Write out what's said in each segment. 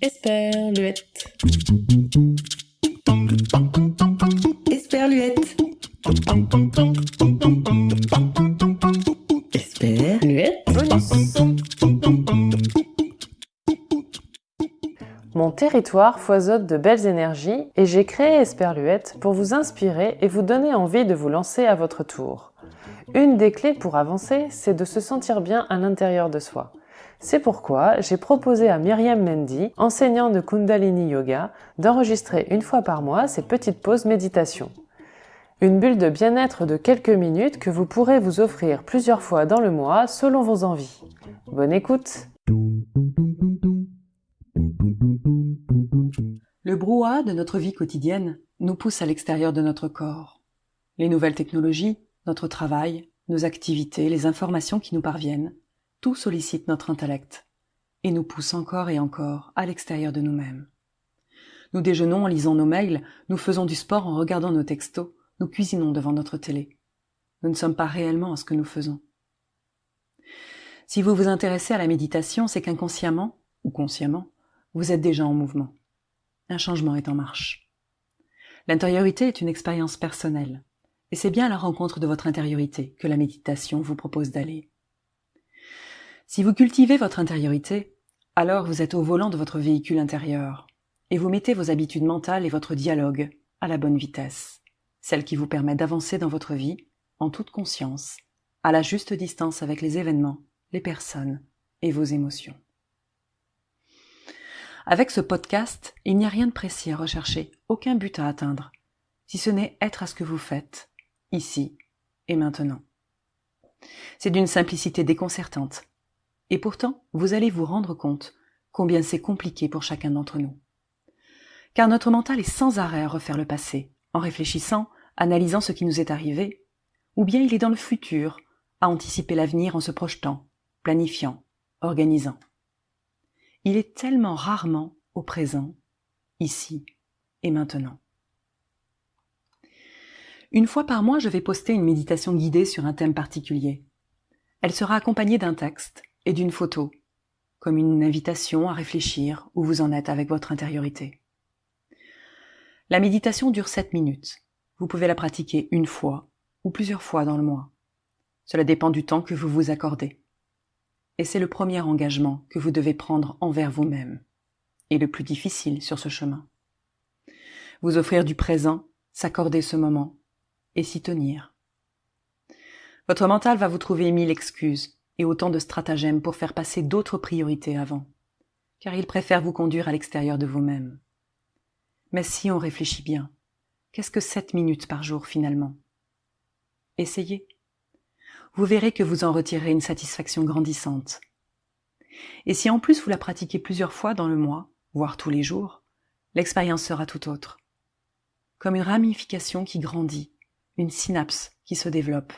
Esperluette. Esperluette. Esperluette. Mon territoire foisonne de belles énergies et j'ai créé Esperluette pour vous inspirer et vous donner envie de vous lancer à votre tour. Une des clés pour avancer, c'est de se sentir bien à l'intérieur de soi. C'est pourquoi j'ai proposé à Myriam Mendy, enseignante de Kundalini Yoga, d'enregistrer une fois par mois ces petites pauses méditation. Une bulle de bien-être de quelques minutes que vous pourrez vous offrir plusieurs fois dans le mois selon vos envies. Bonne écoute Le brouhaha de notre vie quotidienne nous pousse à l'extérieur de notre corps. Les nouvelles technologies, notre travail, nos activités, les informations qui nous parviennent, tout sollicite notre intellect et nous pousse encore et encore à l'extérieur de nous-mêmes. Nous déjeunons en lisant nos mails, nous faisons du sport en regardant nos textos, nous cuisinons devant notre télé. Nous ne sommes pas réellement à ce que nous faisons. Si vous vous intéressez à la méditation, c'est qu'inconsciemment, ou consciemment, vous êtes déjà en mouvement. Un changement est en marche. L'intériorité est une expérience personnelle, et c'est bien à la rencontre de votre intériorité que la méditation vous propose d'aller. Si vous cultivez votre intériorité, alors vous êtes au volant de votre véhicule intérieur, et vous mettez vos habitudes mentales et votre dialogue à la bonne vitesse, celle qui vous permet d'avancer dans votre vie en toute conscience, à la juste distance avec les événements, les personnes et vos émotions. Avec ce podcast, il n'y a rien de précis à rechercher, aucun but à atteindre, si ce n'est être à ce que vous faites, ici et maintenant. C'est d'une simplicité déconcertante, et pourtant, vous allez vous rendre compte combien c'est compliqué pour chacun d'entre nous. Car notre mental est sans arrêt à refaire le passé, en réfléchissant, analysant ce qui nous est arrivé, ou bien il est dans le futur, à anticiper l'avenir en se projetant, planifiant, organisant. Il est tellement rarement au présent, ici et maintenant. Une fois par mois, je vais poster une méditation guidée sur un thème particulier. Elle sera accompagnée d'un texte, et d'une photo, comme une invitation à réfléchir où vous en êtes avec votre intériorité. La méditation dure 7 minutes. Vous pouvez la pratiquer une fois ou plusieurs fois dans le mois. Cela dépend du temps que vous vous accordez. Et c'est le premier engagement que vous devez prendre envers vous-même, et le plus difficile sur ce chemin. Vous offrir du présent, s'accorder ce moment, et s'y tenir. Votre mental va vous trouver mille excuses, et autant de stratagèmes pour faire passer d'autres priorités avant, car il préfère vous conduire à l'extérieur de vous-même. Mais si on réfléchit bien, qu'est-ce que sept minutes par jour finalement? Essayez. Vous verrez que vous en retirez une satisfaction grandissante. Et si en plus vous la pratiquez plusieurs fois dans le mois, voire tous les jours, l'expérience sera tout autre. Comme une ramification qui grandit, une synapse qui se développe,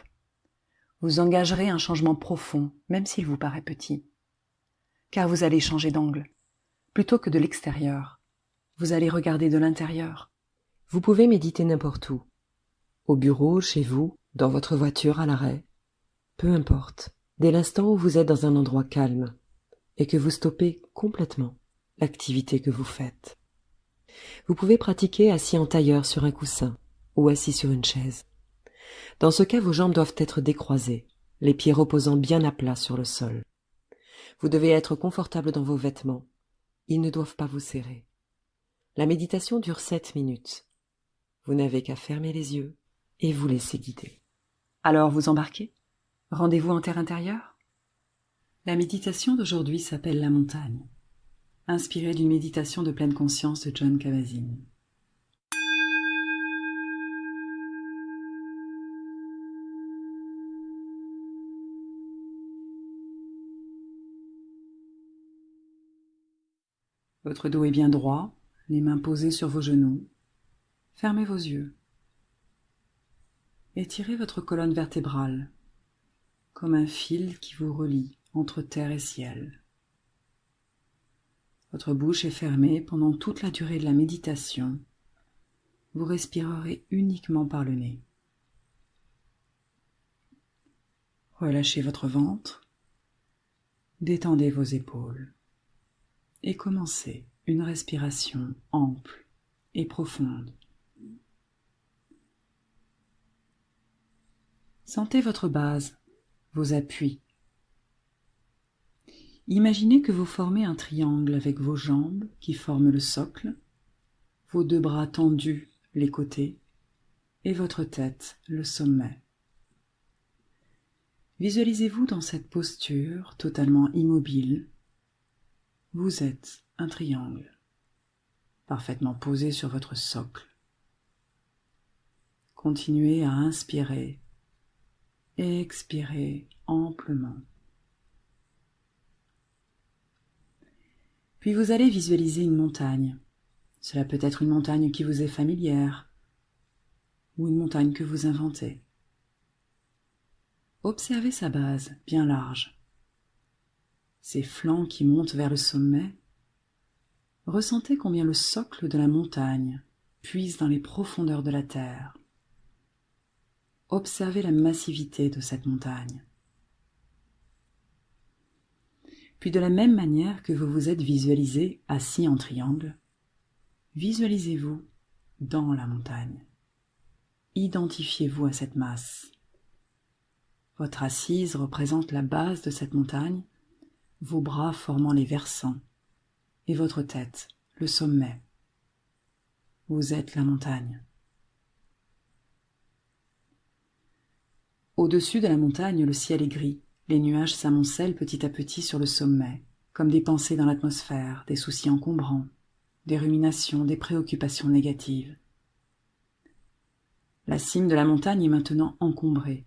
vous engagerez un changement profond, même s'il vous paraît petit. Car vous allez changer d'angle. Plutôt que de l'extérieur, vous allez regarder de l'intérieur. Vous pouvez méditer n'importe où. Au bureau, chez vous, dans votre voiture à l'arrêt. Peu importe, dès l'instant où vous êtes dans un endroit calme et que vous stoppez complètement l'activité que vous faites. Vous pouvez pratiquer assis en tailleur sur un coussin ou assis sur une chaise. Dans ce cas, vos jambes doivent être décroisées, les pieds reposant bien à plat sur le sol. Vous devez être confortable dans vos vêtements. Ils ne doivent pas vous serrer. La méditation dure sept minutes. Vous n'avez qu'à fermer les yeux et vous laisser guider. Alors vous embarquez? Rendez-vous en terre intérieure? La méditation d'aujourd'hui s'appelle la montagne, inspirée d'une méditation de pleine conscience de John Kabat-Zinn. Votre dos est bien droit, les mains posées sur vos genoux. Fermez vos yeux. Étirez votre colonne vertébrale, comme un fil qui vous relie entre terre et ciel. Votre bouche est fermée pendant toute la durée de la méditation. Vous respirerez uniquement par le nez. Relâchez votre ventre. Détendez vos épaules. Et commencez une respiration ample et profonde. Sentez votre base, vos appuis. Imaginez que vous formez un triangle avec vos jambes qui forment le socle, vos deux bras tendus les côtés et votre tête le sommet. Visualisez-vous dans cette posture totalement immobile. Vous êtes un triangle, parfaitement posé sur votre socle. Continuez à inspirer et expirer amplement. Puis vous allez visualiser une montagne. Cela peut être une montagne qui vous est familière ou une montagne que vous inventez. Observez sa base bien large, ses flancs qui montent vers le sommet. Ressentez combien le socle de la montagne puise dans les profondeurs de la terre. Observez la massivité de cette montagne. Puis de la même manière que vous vous êtes visualisé assis en triangle, visualisez-vous dans la montagne. Identifiez-vous à cette masse. Votre assise représente la base de cette montagne, vos bras formant les versants, et votre tête le sommet. Vous êtes la montagne. Au-dessus de la montagne, le ciel est gris, les nuages s'amoncellent petit à petit sur le sommet, comme des pensées dans l'atmosphère, des soucis encombrants, des ruminations, des préoccupations négatives. La cime de la montagne est maintenant encombrée,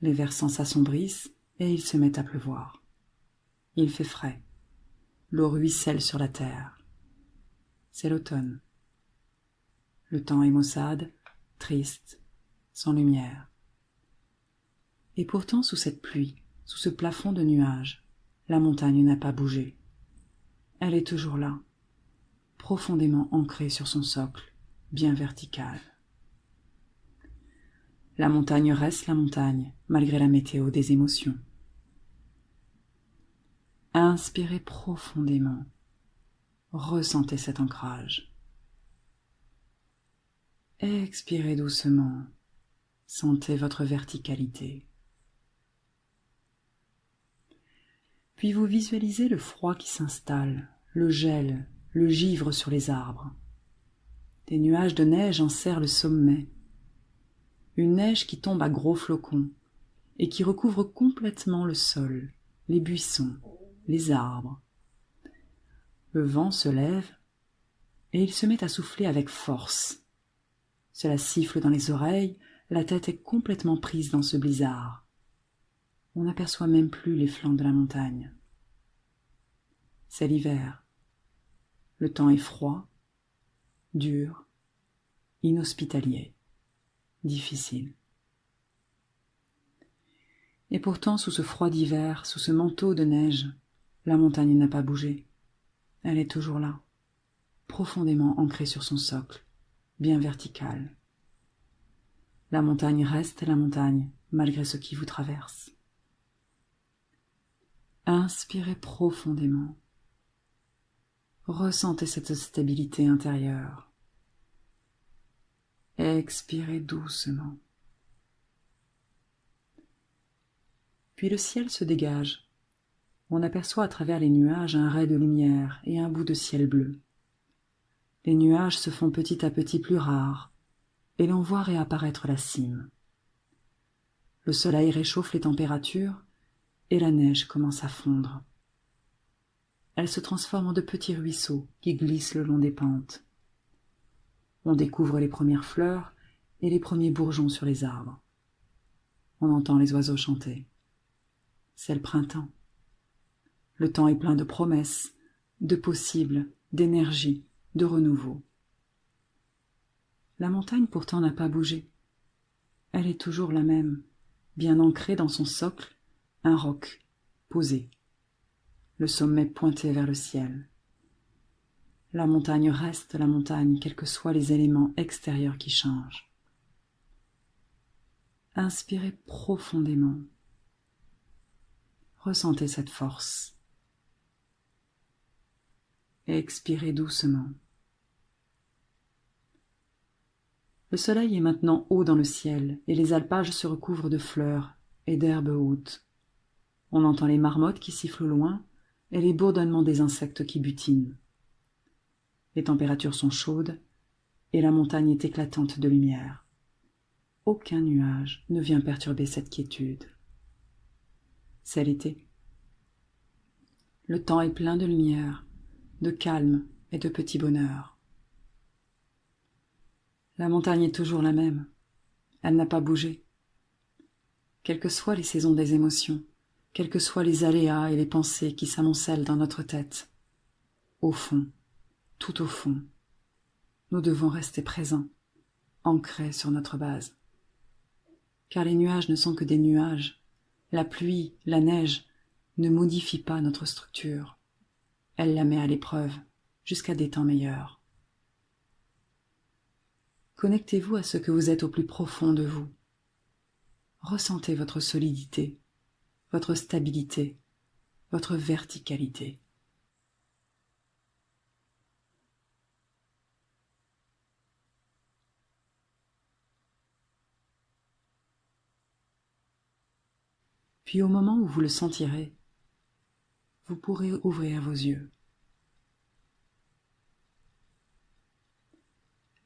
les versants s'assombrissent et il se met à pleuvoir. Il fait frais. L'eau ruisselle sur la terre. C'est l'automne. Le temps est maussade, triste, sans lumière. Et pourtant, sous cette pluie, sous ce plafond de nuages, la montagne n'a pas bougé. Elle est toujours là, profondément ancrée sur son socle, bien vertical. La montagne reste la montagne, malgré la météo des émotions. Inspirez profondément. Ressentez cet ancrage. Expirez doucement. Sentez votre verticalité. Puis vous visualisez le froid qui s'installe, le gel, le givre sur les arbres. Des nuages de neige enserrent le sommet, une neige qui tombe à gros flocons et qui recouvre complètement le sol, les buissons, les arbres. Le vent se lève et il se met à souffler avec force. Cela siffle dans les oreilles, la tête est complètement prise dans ce blizzard. On n'aperçoit même plus les flancs de la montagne. C'est l'hiver. Le temps est froid, dur, inhospitalier difficile. Et pourtant, sous ce froid d'hiver, sous ce manteau de neige, la montagne n'a pas bougé. Elle est toujours là, profondément ancrée sur son socle, bien verticale. La montagne reste la montagne, malgré ce qui vous traverse. Inspirez profondément. Ressentez cette stabilité intérieure. Expirez doucement. Puis le ciel se dégage. On aperçoit à travers les nuages un ray de lumière et un bout de ciel bleu. Les nuages se font petit à petit plus rares, et l'on voit réapparaître la cime. Le soleil réchauffe les températures, et la neige commence à fondre. Elle se transforme en de petits ruisseaux qui glissent le long des pentes. On découvre les premières fleurs et les premiers bourgeons sur les arbres. On entend les oiseaux chanter. C'est le printemps. Le temps est plein de promesses, de possibles, d'énergie, de renouveau. La montagne pourtant n'a pas bougé. Elle est toujours la même, bien ancrée dans son socle, un roc, posé, le sommet pointé vers le ciel. La montagne reste la montagne, quels que soient les éléments extérieurs qui changent. Inspirez profondément. Ressentez cette force. Et expirez doucement. Le soleil est maintenant haut dans le ciel et les alpages se recouvrent de fleurs et d'herbes hautes. On entend les marmottes qui sifflent au loin et les bourdonnements des insectes qui butinent. Les températures sont chaudes et la montagne est éclatante de lumière. Aucun nuage ne vient perturber cette quiétude. C'est l'été. Le temps est plein de lumière, de calme et de petit bonheur. La montagne est toujours la même. Elle n'a pas bougé. Quelles que soient les saisons des émotions, quels que soient les aléas et les pensées qui s'amoncellent dans notre tête, au fond, tout au fond, nous devons rester présents, ancrés sur notre base. Car les nuages ne sont que des nuages. La pluie, la neige ne modifient pas notre structure. Elle la met à l'épreuve jusqu'à des temps meilleurs. Connectez-vous à ce que vous êtes au plus profond de vous. Ressentez votre solidité, votre stabilité, votre verticalité. Puis au moment où vous le sentirez, vous pourrez ouvrir vos yeux.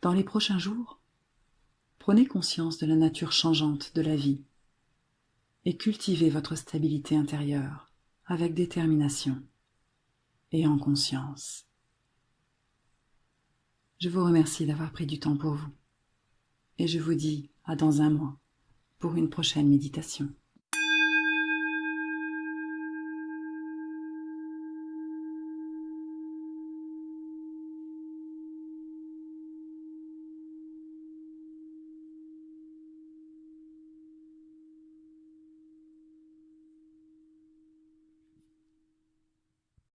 Dans les prochains jours, prenez conscience de la nature changeante de la vie et cultivez votre stabilité intérieure avec détermination et en conscience. Je vous remercie d'avoir pris du temps pour vous et je vous dis à dans un mois pour une prochaine méditation.